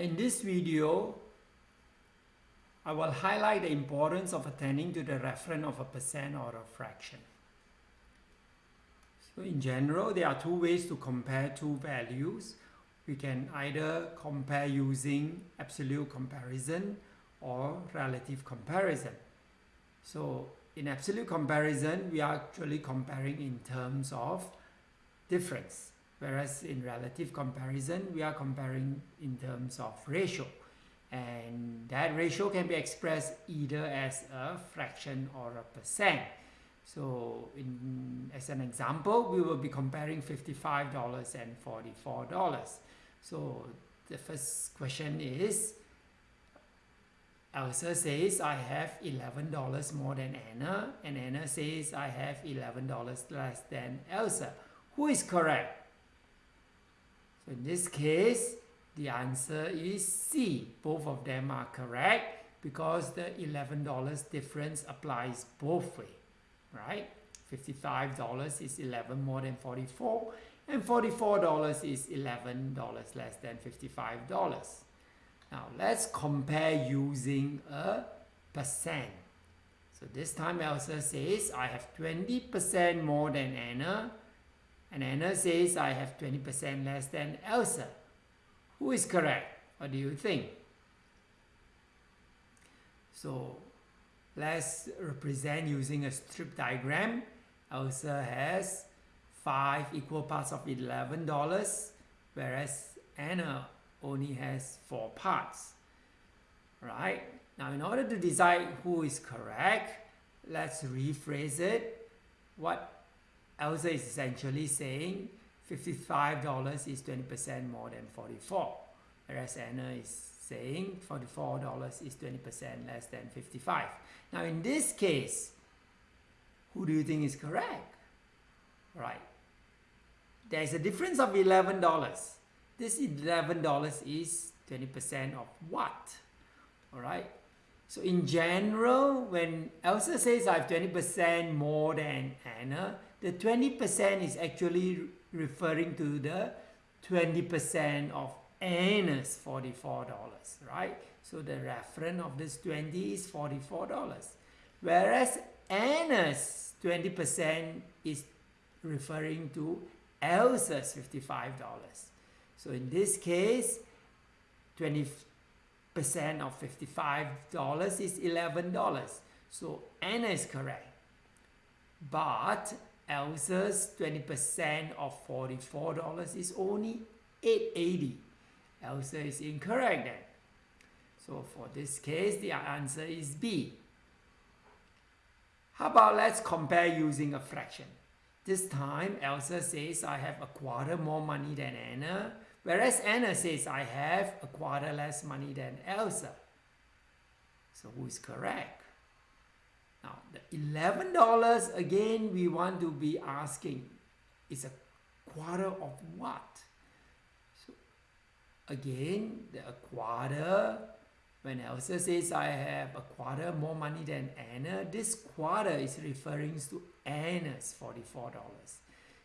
In this video, I will highlight the importance of attending to the reference of a percent or a fraction. So in general, there are two ways to compare two values. We can either compare using absolute comparison or relative comparison. So in absolute comparison, we are actually comparing in terms of difference. Whereas in relative comparison, we are comparing in terms of ratio. And that ratio can be expressed either as a fraction or a percent. So in, as an example, we will be comparing $55 and $44. So the first question is, Elsa says I have $11 more than Anna and Anna says I have $11 less than Elsa. Who is correct? In this case, the answer is C. Both of them are correct because the $11 difference applies both way, right? $55 is 11 more than 44 and $44 is $11 less than $55. Now let's compare using a percent. So this time Elsa says I have 20% more than Anna and Anna says I have 20% less than Elsa. Who is correct? What do you think? So let's represent using a strip diagram. Elsa has 5 equal parts of $11 whereas Anna only has 4 parts. Right? Now in order to decide who is correct, let's rephrase it. What Elsa is essentially saying $55 is 20% more than 44 whereas Anna is saying $44 is 20% less than 55 now in this case who do you think is correct? Right. There is a difference of $11 this $11 is 20% of what? All right so in general, when Elsa says I have 20% more than Anna, the 20% is actually referring to the 20% of Anna's $44, right? So the reference of this 20 is $44. Whereas Anna's 20% is referring to Elsa's $55. So in this case, 20 percent of $55 is $11. So Anna is correct. But Elsa's 20% of $44 is only 880. Elsa is incorrect then. So for this case, the answer is B. How about let's compare using a fraction. This time, Elsa says I have a quarter more money than Anna Whereas Anna says, I have a quarter less money than Elsa. So who is correct? Now, the $11, again, we want to be asking, is a quarter of what? So, again, the quarter, when Elsa says, I have a quarter more money than Anna, this quarter is referring to Anna's $44.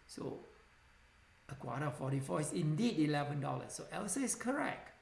So, a quarter of 44 is indeed $11. So Elsa is correct.